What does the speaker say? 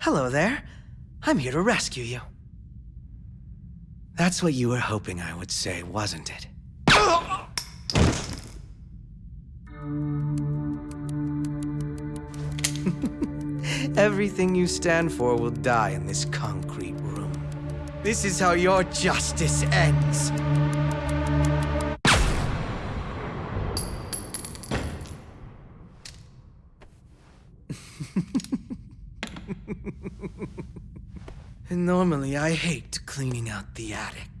Hello there. I'm here to rescue you. That's what you were hoping I would say, wasn't it? Everything you stand for will die in this concrete room. This is how your justice ends. And normally I hate cleaning out the attic.